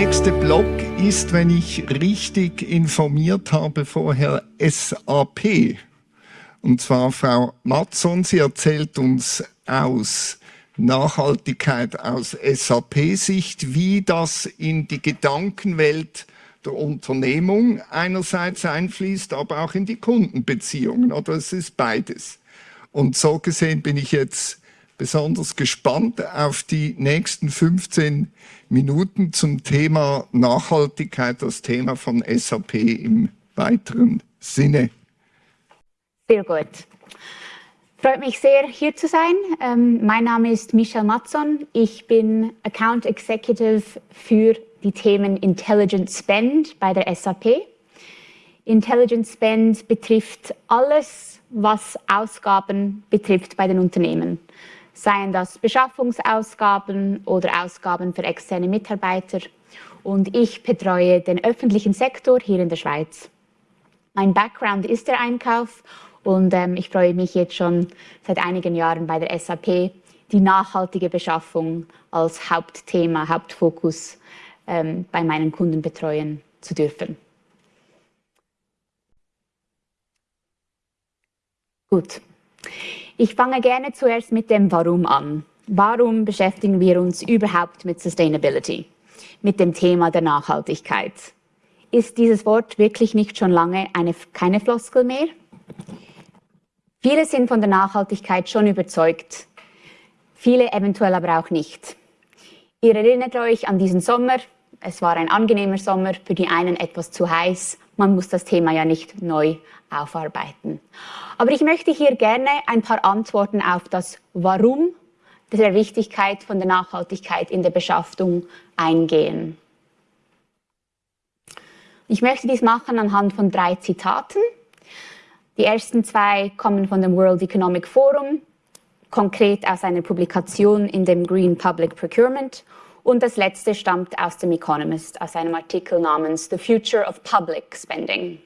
nächste Block ist, wenn ich richtig informiert habe, vorher SAP. Und zwar Frau Matson, sie erzählt uns aus Nachhaltigkeit aus SAP-Sicht, wie das in die Gedankenwelt der Unternehmung einerseits einfließt, aber auch in die Kundenbeziehungen. Oder es ist beides. Und so gesehen bin ich jetzt besonders gespannt auf die nächsten 15 Minuten zum Thema Nachhaltigkeit, das Thema von SAP im weiteren Sinne. Sehr gut. Freut mich sehr, hier zu sein. Ähm, mein Name ist Michelle Matzon. Ich bin Account Executive für die Themen Intelligent Spend bei der SAP. Intelligent Spend betrifft alles, was Ausgaben betrifft bei den Unternehmen seien das Beschaffungsausgaben oder Ausgaben für externe Mitarbeiter. Und ich betreue den öffentlichen Sektor hier in der Schweiz. Mein Background ist der Einkauf und ähm, ich freue mich jetzt schon seit einigen Jahren bei der SAP, die nachhaltige Beschaffung als Hauptthema, Hauptfokus ähm, bei meinen Kunden betreuen zu dürfen. Gut. Ich fange gerne zuerst mit dem Warum an. Warum beschäftigen wir uns überhaupt mit Sustainability, mit dem Thema der Nachhaltigkeit? Ist dieses Wort wirklich nicht schon lange eine, keine Floskel mehr? Viele sind von der Nachhaltigkeit schon überzeugt, viele eventuell aber auch nicht. Ihr erinnert euch an diesen Sommer, es war ein angenehmer Sommer, für die einen etwas zu heiß, man muss das Thema ja nicht neu aufarbeiten. Aber ich möchte hier gerne ein paar Antworten auf das Warum der Wichtigkeit von der Nachhaltigkeit in der Beschaffung eingehen. Ich möchte dies machen anhand von drei Zitaten. Die ersten zwei kommen von dem World Economic Forum, konkret aus einer Publikation in dem Green Public Procurement und das letzte stammt aus dem Economist, aus einem Artikel namens The Future of Public Spending.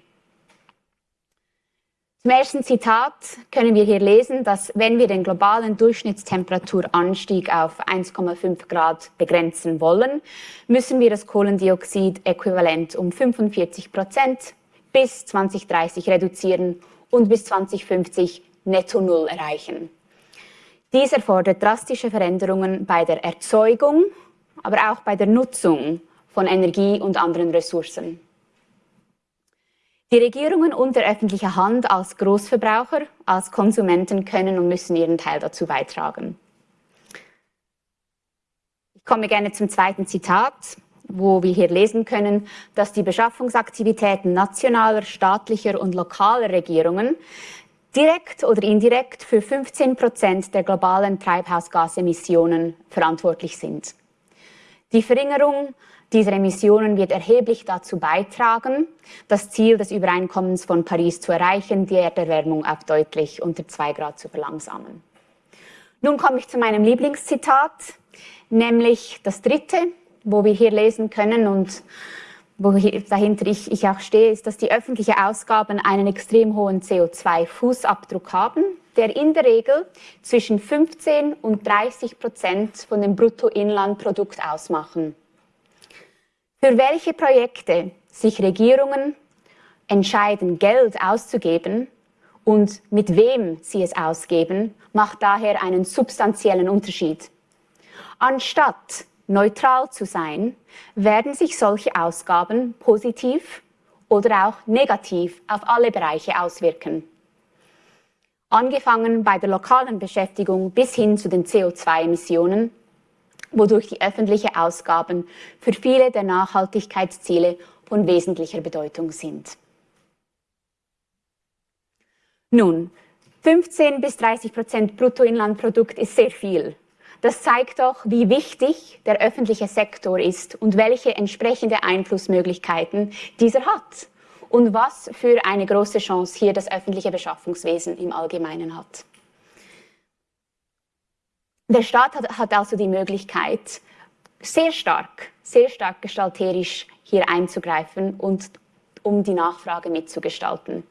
Zum ersten Zitat können wir hier lesen, dass wenn wir den globalen Durchschnitttemperaturanstieg auf 1,5 Grad begrenzen wollen, müssen wir das Kohlendioxid-Äquivalent um 45 Prozent bis 2030 reduzieren und bis 2050 netto Null erreichen. Dies erfordert drastische Veränderungen bei der Erzeugung aber auch bei der Nutzung von Energie und anderen Ressourcen. Die Regierungen und der öffentliche Hand als Großverbraucher, als Konsumenten können und müssen ihren Teil dazu beitragen. Ich komme gerne zum zweiten Zitat, wo wir hier lesen können, dass die Beschaffungsaktivitäten nationaler, staatlicher und lokaler Regierungen direkt oder indirekt für 15 Prozent der globalen Treibhausgasemissionen verantwortlich sind. Die Verringerung dieser Emissionen wird erheblich dazu beitragen, das Ziel des Übereinkommens von Paris zu erreichen, die Erderwärmung auf deutlich unter zwei Grad zu verlangsamen. Nun komme ich zu meinem Lieblingszitat, nämlich das dritte, wo wir hier lesen können und wo dahinter ich, ich auch stehe, ist, dass die öffentlichen Ausgaben einen extrem hohen CO2-Fußabdruck haben der in der Regel zwischen 15 und 30 Prozent von dem Bruttoinlandprodukt ausmachen. Für welche Projekte sich Regierungen entscheiden, Geld auszugeben und mit wem sie es ausgeben, macht daher einen substanziellen Unterschied. Anstatt neutral zu sein, werden sich solche Ausgaben positiv oder auch negativ auf alle Bereiche auswirken angefangen bei der lokalen Beschäftigung bis hin zu den CO2-Emissionen, wodurch die öffentlichen Ausgaben für viele der Nachhaltigkeitsziele von wesentlicher Bedeutung sind. Nun, 15 bis 30 Prozent Bruttoinlandprodukt ist sehr viel. Das zeigt doch, wie wichtig der öffentliche Sektor ist und welche entsprechende Einflussmöglichkeiten dieser hat und was für eine große Chance hier das öffentliche Beschaffungswesen im Allgemeinen hat. Der Staat hat, hat also die Möglichkeit, sehr stark, sehr stark gestalterisch hier einzugreifen und um die Nachfrage mitzugestalten.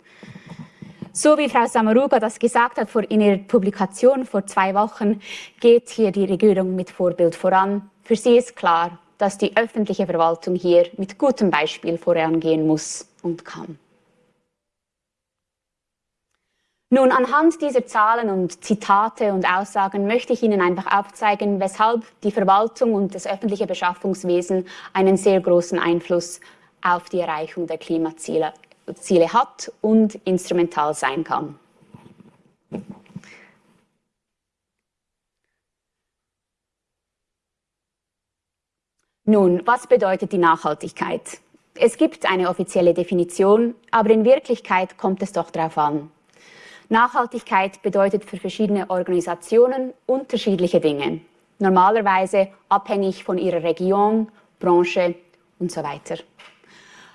So wie Frau Samaruga das gesagt hat in ihrer Publikation vor zwei Wochen, geht hier die Regierung mit Vorbild voran. Für sie ist klar, dass die öffentliche Verwaltung hier mit gutem Beispiel vorangehen muss und kann. Nun, anhand dieser Zahlen und Zitate und Aussagen möchte ich Ihnen einfach aufzeigen, weshalb die Verwaltung und das öffentliche Beschaffungswesen einen sehr großen Einfluss auf die Erreichung der Klimaziele Ziele hat und instrumental sein kann. Nun, was bedeutet die Nachhaltigkeit? Es gibt eine offizielle Definition, aber in Wirklichkeit kommt es doch darauf an. Nachhaltigkeit bedeutet für verschiedene Organisationen unterschiedliche Dinge, normalerweise abhängig von ihrer Region, Branche und so weiter.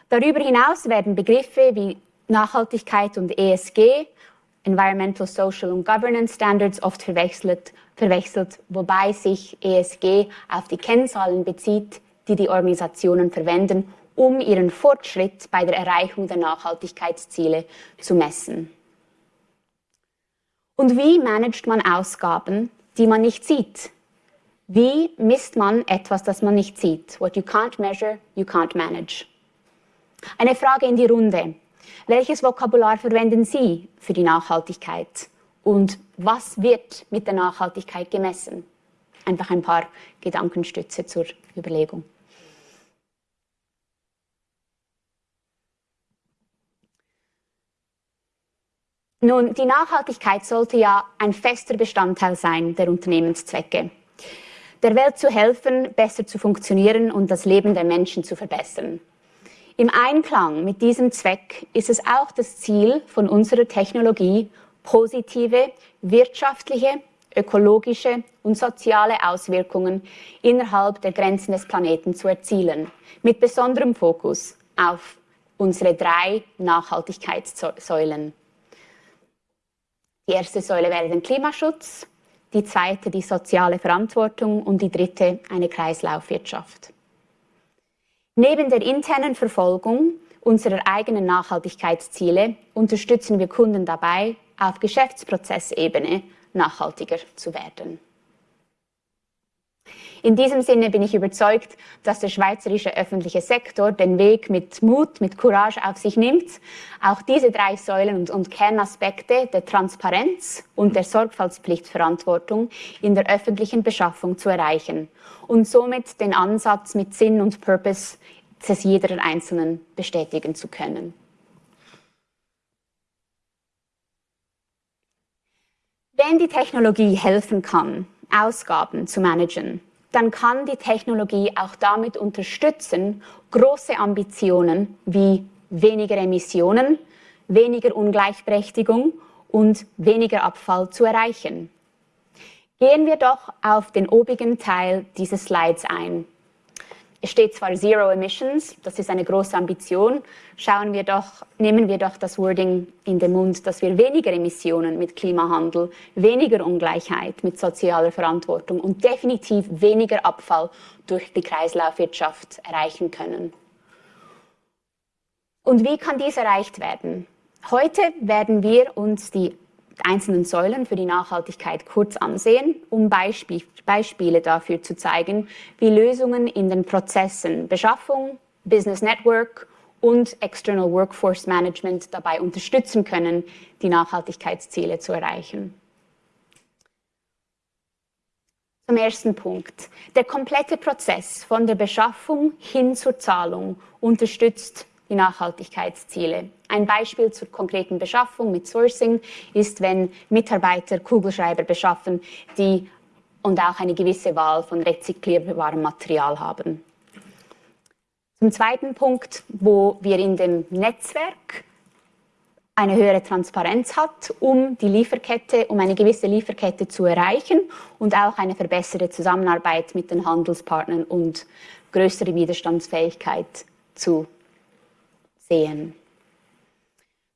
Darüber hinaus werden Begriffe wie Nachhaltigkeit und ESG, Environmental, Social und Governance Standards, oft verwechselt, verwechselt, wobei sich ESG auf die Kennzahlen bezieht, die die Organisationen verwenden, um ihren Fortschritt bei der Erreichung der Nachhaltigkeitsziele zu messen. Und wie managt man Ausgaben, die man nicht sieht? Wie misst man etwas, das man nicht sieht? What you can't measure, you can't manage. Eine Frage in die Runde. Welches Vokabular verwenden Sie für die Nachhaltigkeit? Und was wird mit der Nachhaltigkeit gemessen? Einfach ein paar Gedankenstütze zur Überlegung. Nun, die Nachhaltigkeit sollte ja ein fester Bestandteil sein der Unternehmenszwecke. Der Welt zu helfen, besser zu funktionieren und das Leben der Menschen zu verbessern. Im Einklang mit diesem Zweck ist es auch das Ziel von unserer Technologie, positive wirtschaftliche, ökologische und soziale Auswirkungen innerhalb der Grenzen des Planeten zu erzielen, mit besonderem Fokus auf unsere drei Nachhaltigkeitssäulen. Die erste Säule wäre der Klimaschutz, die zweite die soziale Verantwortung und die dritte eine Kreislaufwirtschaft. Neben der internen Verfolgung unserer eigenen Nachhaltigkeitsziele unterstützen wir Kunden dabei, auf Geschäftsprozessebene nachhaltiger zu werden. In diesem Sinne bin ich überzeugt, dass der schweizerische öffentliche Sektor den Weg mit Mut, mit Courage auf sich nimmt, auch diese drei Säulen und, und Kernaspekte der Transparenz und der Sorgfaltspflichtverantwortung in der öffentlichen Beschaffung zu erreichen und somit den Ansatz mit Sinn und Purpose des jeder Einzelnen bestätigen zu können. Wenn die Technologie helfen kann, Ausgaben zu managen, dann kann die Technologie auch damit unterstützen, große Ambitionen wie weniger Emissionen, weniger Ungleichberechtigung und weniger Abfall zu erreichen. Gehen wir doch auf den obigen Teil dieses Slides ein. Es steht zwar Zero Emissions, das ist eine große Ambition. Schauen wir doch, nehmen wir doch das Wording in den Mund, dass wir weniger Emissionen mit Klimahandel, weniger Ungleichheit mit sozialer Verantwortung und definitiv weniger Abfall durch die Kreislaufwirtschaft erreichen können. Und wie kann dies erreicht werden? Heute werden wir uns die einzelnen Säulen für die Nachhaltigkeit kurz ansehen, um Beispiel, Beispiele dafür zu zeigen, wie Lösungen in den Prozessen Beschaffung, Business Network und External Workforce Management dabei unterstützen können, die Nachhaltigkeitsziele zu erreichen. Zum ersten Punkt. Der komplette Prozess von der Beschaffung hin zur Zahlung unterstützt die Nachhaltigkeitsziele. Ein Beispiel zur konkreten Beschaffung mit Sourcing ist, wenn Mitarbeiter Kugelschreiber beschaffen, die und auch eine gewisse Wahl von rezyklierbarem Material haben. Zum zweiten Punkt, wo wir in dem Netzwerk eine höhere Transparenz hat, um die Lieferkette, um eine gewisse Lieferkette zu erreichen und auch eine verbesserte Zusammenarbeit mit den Handelspartnern und größere Widerstandsfähigkeit zu sehen.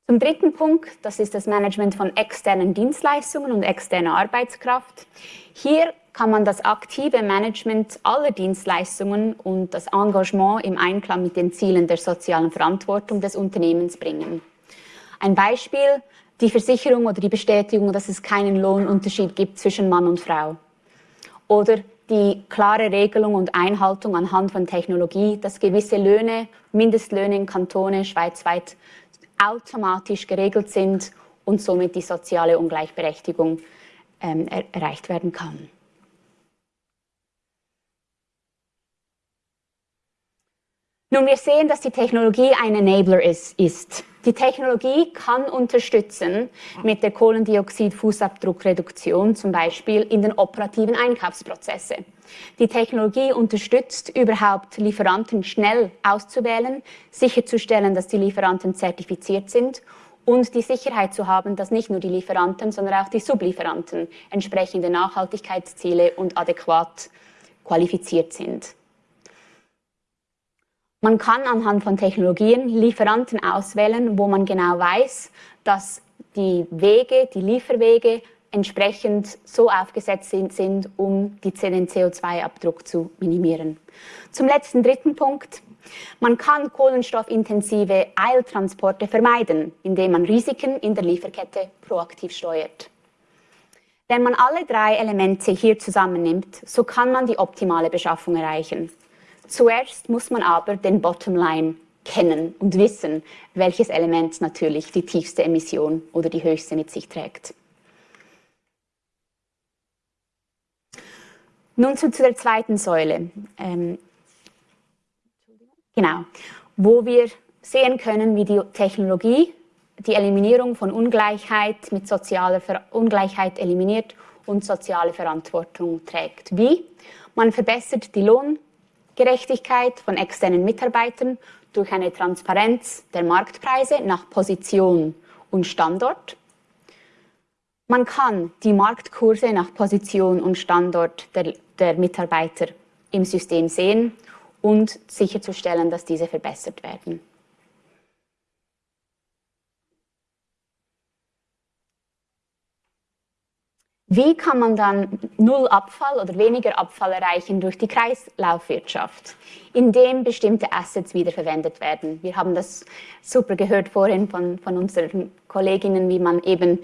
Zum dritten Punkt, das ist das Management von externen Dienstleistungen und externer Arbeitskraft. Hier kann man das aktive Management aller Dienstleistungen und das Engagement im Einklang mit den Zielen der sozialen Verantwortung des Unternehmens bringen. Ein Beispiel, die Versicherung oder die Bestätigung, dass es keinen Lohnunterschied gibt zwischen Mann und Frau. Oder die klare Regelung und Einhaltung anhand von Technologie, dass gewisse Löhne, Mindestlöhne in Kantone schweizweit automatisch geregelt sind und somit die soziale Ungleichberechtigung ähm, er erreicht werden kann. Nun, wir sehen, dass die Technologie ein Enabler ist. ist. Die Technologie kann unterstützen mit der Kohlendioxid-Fußabdruckreduktion zum Beispiel in den operativen Einkaufsprozesse. Die Technologie unterstützt überhaupt Lieferanten schnell auszuwählen, sicherzustellen, dass die Lieferanten zertifiziert sind und die Sicherheit zu haben, dass nicht nur die Lieferanten, sondern auch die Sublieferanten entsprechende Nachhaltigkeitsziele und adäquat qualifiziert sind. Man kann anhand von Technologien Lieferanten auswählen, wo man genau weiß, dass die Wege, die Lieferwege entsprechend so aufgesetzt sind, sind um den CO2-Abdruck zu minimieren. Zum letzten dritten Punkt. Man kann kohlenstoffintensive Eiltransporte vermeiden, indem man Risiken in der Lieferkette proaktiv steuert. Wenn man alle drei Elemente hier zusammennimmt, so kann man die optimale Beschaffung erreichen. Zuerst muss man aber den Bottomline kennen und wissen, welches Element natürlich die tiefste Emission oder die höchste mit sich trägt. Nun zu, der zweiten Säule. Ähm, genau, wo wir sehen können, wie die Technologie die Eliminierung von Ungleichheit mit sozialer Ver Ungleichheit eliminiert und soziale Verantwortung trägt. Wie? Man verbessert die Lohn- Gerechtigkeit von externen Mitarbeitern durch eine Transparenz der Marktpreise nach Position und Standort. Man kann die Marktkurse nach Position und Standort der, der Mitarbeiter im System sehen und sicherzustellen, dass diese verbessert werden. Wie kann man dann null Abfall oder weniger Abfall erreichen durch die Kreislaufwirtschaft, indem bestimmte Assets wiederverwendet werden? Wir haben das super gehört vorhin von, von unseren Kolleginnen, wie man eben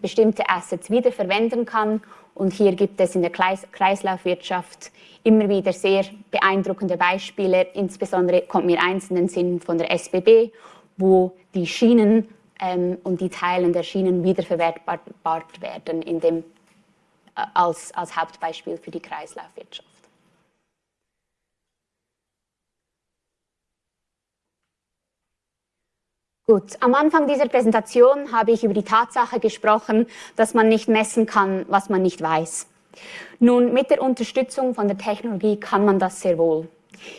bestimmte Assets wiederverwenden kann. Und hier gibt es in der Kreislaufwirtschaft immer wieder sehr beeindruckende Beispiele. Insbesondere kommt mir eins in den Sinn von der SBB, wo die Schienen ähm, und die Teilen der Schienen wiederverwertbar werden in dem, äh, als, als Hauptbeispiel für die Kreislaufwirtschaft. Gut, am Anfang dieser Präsentation habe ich über die Tatsache gesprochen, dass man nicht messen kann, was man nicht weiß. Nun, mit der Unterstützung von der Technologie kann man das sehr wohl.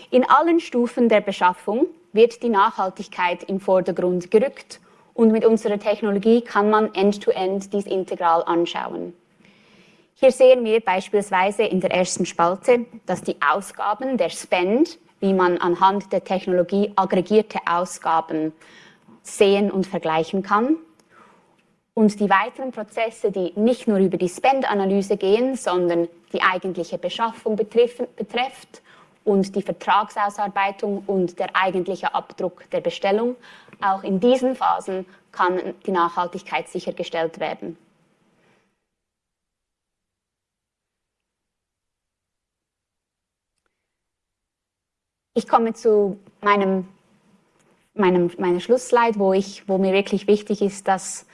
In allen Stufen der Beschaffung wird die Nachhaltigkeit im Vordergrund gerückt und mit unserer Technologie kann man end-to-end -end dies integral anschauen. Hier sehen wir beispielsweise in der ersten Spalte, dass die Ausgaben, der Spend, wie man anhand der Technologie aggregierte Ausgaben sehen und vergleichen kann. Und die weiteren Prozesse, die nicht nur über die Spend-Analyse gehen, sondern die eigentliche Beschaffung betrifft und die Vertragsausarbeitung und der eigentliche Abdruck der Bestellung, auch in diesen Phasen kann die Nachhaltigkeit sichergestellt werden. Ich komme zu meinem, meinem, meiner Schlussslide, wo, ich, wo mir wirklich wichtig ist, dass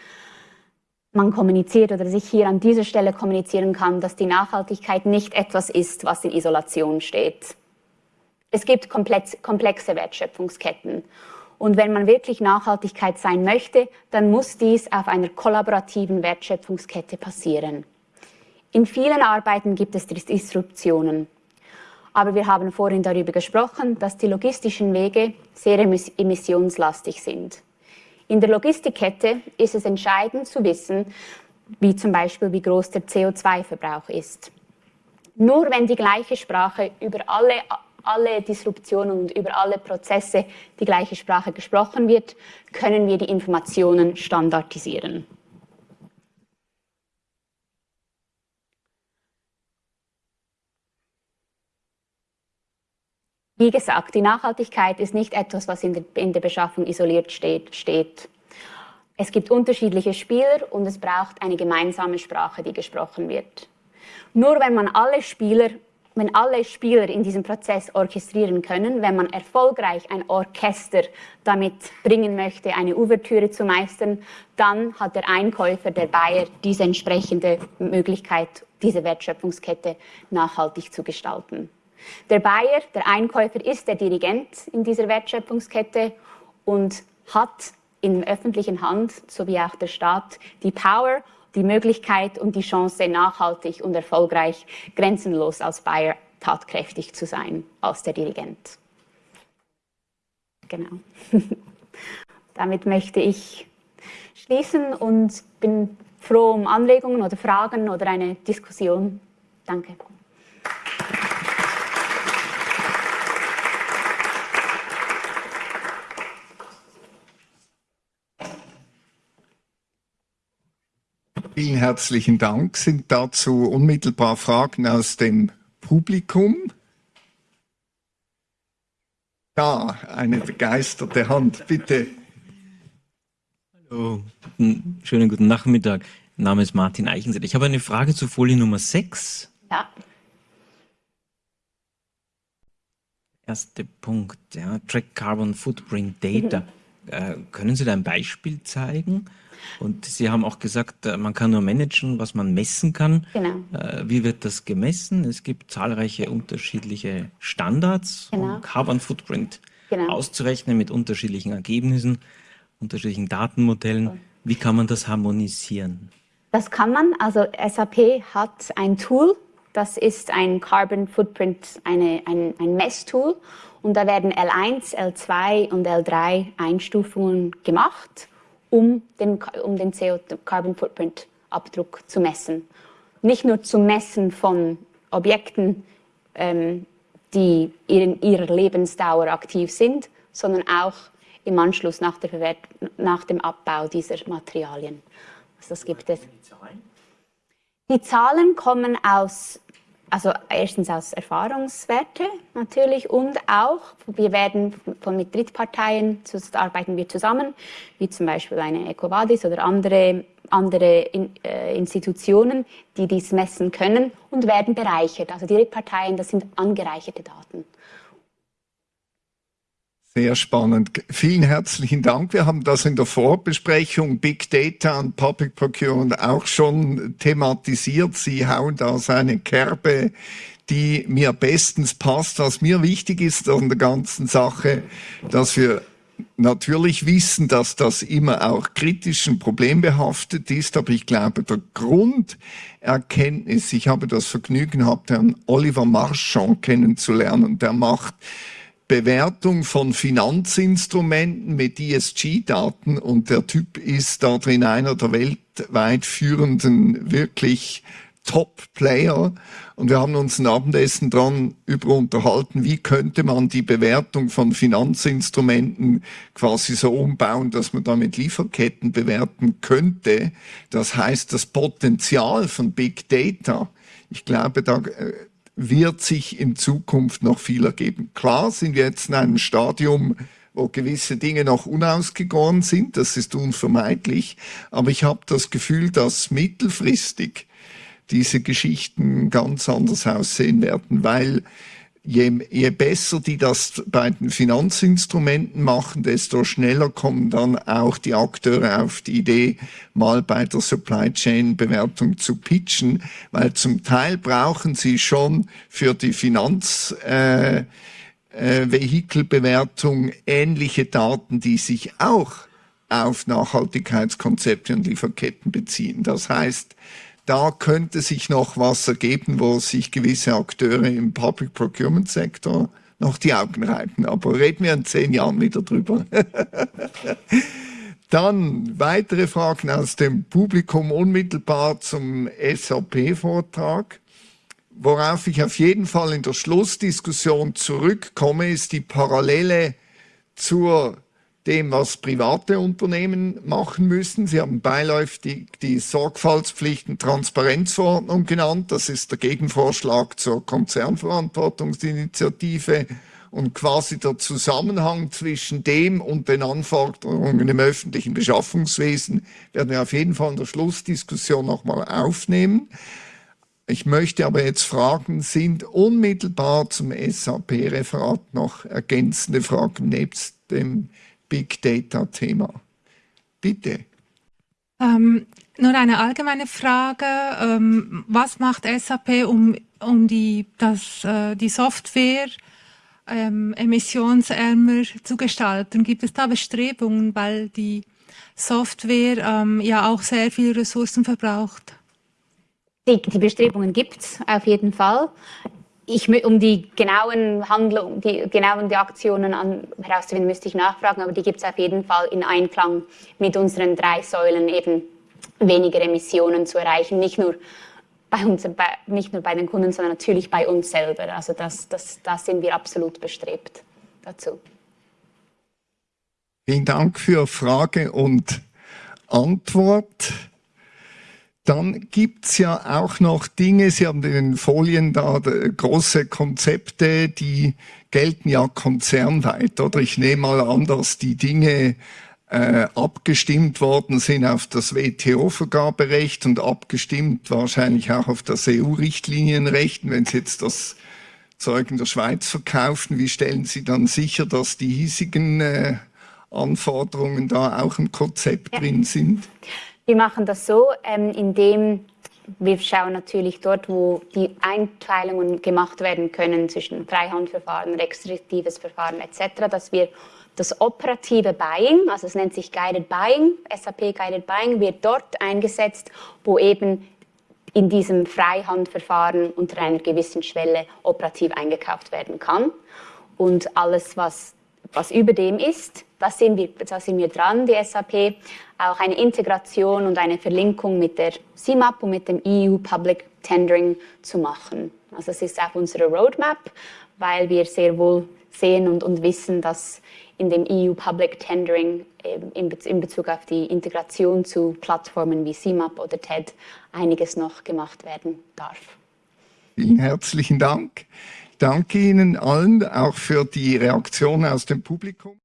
man kommuniziert oder sich hier an dieser Stelle kommunizieren kann, dass die Nachhaltigkeit nicht etwas ist, was in Isolation steht. Es gibt komplexe Wertschöpfungsketten und wenn man wirklich Nachhaltigkeit sein möchte, dann muss dies auf einer kollaborativen Wertschöpfungskette passieren. In vielen Arbeiten gibt es Disruptionen. Aber wir haben vorhin darüber gesprochen, dass die logistischen Wege sehr emissionslastig sind. In der Logistikkette ist es entscheidend zu wissen, wie zum Beispiel wie groß der CO2-Verbrauch ist. Nur wenn die gleiche Sprache über alle alle Disruptionen und über alle Prozesse die gleiche Sprache gesprochen wird, können wir die Informationen standardisieren. Wie gesagt, die Nachhaltigkeit ist nicht etwas, was in der, in der Beschaffung isoliert steht, steht. Es gibt unterschiedliche Spieler und es braucht eine gemeinsame Sprache, die gesprochen wird. Nur wenn man alle Spieler wenn alle Spieler in diesem Prozess orchestrieren können, wenn man erfolgreich ein Orchester damit bringen möchte, eine Ouvertüre zu meistern, dann hat der Einkäufer, der Bayer, diese entsprechende Möglichkeit, diese Wertschöpfungskette nachhaltig zu gestalten. Der Bayer, der Einkäufer, ist der Dirigent in dieser Wertschöpfungskette und hat in öffentlichen Hand, sowie auch der Staat, die Power die Möglichkeit und die Chance, nachhaltig und erfolgreich grenzenlos als Bayer tatkräftig zu sein, als der Dirigent. Genau. Damit möchte ich schließen und bin froh um Anregungen oder Fragen oder eine Diskussion. Danke. Vielen herzlichen Dank. Sind dazu unmittelbar Fragen aus dem Publikum? Da, eine begeisterte Hand, bitte. Hallo, schönen guten Nachmittag. Mein Name ist Martin Eichensett. Ich habe eine Frage zu Folie Nummer 6. Ja. Erster Punkt, ja, Track Carbon Footprint Data. Mhm. Äh, können Sie da ein Beispiel zeigen? Und Sie haben auch gesagt, äh, man kann nur managen, was man messen kann. Genau. Äh, wie wird das gemessen? Es gibt zahlreiche unterschiedliche Standards, genau. um Carbon Footprint genau. auszurechnen mit unterschiedlichen Ergebnissen, unterschiedlichen Datenmodellen. Wie kann man das harmonisieren? Das kann man. Also SAP hat ein Tool, das ist ein Carbon Footprint, eine, ein, ein Messtool. Und da werden L1, L2 und L3 Einstufungen gemacht um den, um den CO-Carbon Footprint Abdruck zu messen. Nicht nur zum Messen von Objekten, ähm, die in ihrer Lebensdauer aktiv sind, sondern auch im Anschluss nach, nach dem Abbau dieser Materialien. Also das gibt es. Die Zahlen kommen aus also erstens aus Erfahrungswerte natürlich und auch, wir werden von mit Drittparteien, arbeiten wir zusammen, wie zum Beispiel eine EcoVadis oder andere, andere in, äh, Institutionen, die dies messen können und werden bereichert. Also die Drittparteien, das sind angereicherte Daten. Sehr spannend. Vielen herzlichen Dank. Wir haben das in der Vorbesprechung Big Data und Public Procurement auch schon thematisiert. Sie hauen da seine Kerbe, die mir bestens passt. Was mir wichtig ist an der ganzen Sache, dass wir natürlich wissen, dass das immer auch kritisch und problembehaftet ist, aber ich glaube, der Grunderkenntnis, ich habe das Vergnügen gehabt, Herrn Oliver Marchand kennenzulernen, der macht Bewertung von Finanzinstrumenten mit ESG-Daten und der Typ ist da drin einer der weltweit führenden, wirklich Top-Player. Und wir haben uns ein Abendessen dran über unterhalten, wie könnte man die Bewertung von Finanzinstrumenten quasi so umbauen, dass man damit Lieferketten bewerten könnte. Das heißt, das Potenzial von Big Data, ich glaube, da äh, wird sich in Zukunft noch viel ergeben. Klar sind wir jetzt in einem Stadium, wo gewisse Dinge noch unausgegoren sind, das ist unvermeidlich, aber ich habe das Gefühl, dass mittelfristig diese Geschichten ganz anders aussehen werden, weil je, je besser die das bei den Finanzinstrumenten machen, desto schneller kommen dann auch die Akteure auf die Idee, mal bei der Supply Chain Bewertung zu pitchen, weil zum Teil brauchen sie schon für die Finanz äh, äh, Vehikelbewertung ähnliche Daten, die sich auch auf Nachhaltigkeitskonzepte und Lieferketten beziehen. Das heißt, da könnte sich noch was ergeben, wo sich gewisse Akteure im Public Procurement Sektor noch die Augen reiben. Aber reden wir in zehn Jahren wieder drüber. Dann weitere Fragen aus dem Publikum unmittelbar zum SAP-Vortrag. Worauf ich auf jeden Fall in der Schlussdiskussion zurückkomme, ist die Parallele zur dem, was private Unternehmen machen müssen. Sie haben beiläufig die Sorgfaltspflichten Transparenzverordnung genannt. Das ist der Gegenvorschlag zur Konzernverantwortungsinitiative und quasi der Zusammenhang zwischen dem und den Anforderungen im öffentlichen Beschaffungswesen werden wir auf jeden Fall in der Schlussdiskussion nochmal aufnehmen. Ich möchte aber jetzt fragen, sind unmittelbar zum SAP-Referat noch ergänzende Fragen nebst dem Big Data-Thema? Bitte. Ähm, nur eine allgemeine Frage. Ähm, was macht SAP, um, um die, das, äh, die Software ähm, emissionsärmer zu gestalten? Gibt es da Bestrebungen, weil die Software ähm, ja auch sehr viele Ressourcen verbraucht? Die, die Bestrebungen gibt es auf jeden Fall. Ich, um die genauen Handlungen, die genauen die Aktionen an, herauszufinden, müsste ich nachfragen, aber die gibt es auf jeden Fall in Einklang mit unseren drei Säulen eben weniger Emissionen zu erreichen, nicht nur bei uns, bei, nicht nur bei den Kunden, sondern natürlich bei uns selber. Also das, das, das sind wir absolut bestrebt dazu. Vielen Dank für Frage und Antwort. Dann gibt es ja auch noch Dinge, Sie haben in den Folien da große Konzepte, die gelten ja konzernweit, oder? Ich nehme mal an, dass die Dinge äh, abgestimmt worden sind auf das WTO-Vergaberecht und abgestimmt wahrscheinlich auch auf das EU-Richtlinienrecht. Wenn Sie jetzt das Zeug in der Schweiz verkaufen, wie stellen Sie dann sicher, dass die hiesigen äh, Anforderungen da auch im Konzept ja. drin sind? Wir machen das so, ähm, indem wir schauen natürlich dort, wo die Einteilungen gemacht werden können zwischen Freihandverfahren, restriktives Verfahren etc., dass wir das operative Buying, also es nennt sich Guided Buying, SAP Guided Buying, wird dort eingesetzt, wo eben in diesem Freihandverfahren unter einer gewissen Schwelle operativ eingekauft werden kann. Und alles, was, was über dem ist, da sind, wir, da sind wir dran, die SAP, auch eine Integration und eine Verlinkung mit der CIMAP und mit dem EU Public Tendering zu machen. Also es ist auf unserer Roadmap, weil wir sehr wohl sehen und, und wissen, dass in dem EU Public Tendering in, in Bezug auf die Integration zu Plattformen wie CIMAP oder TED einiges noch gemacht werden darf. Vielen herzlichen Dank. Danke Ihnen allen auch für die Reaktion aus dem Publikum.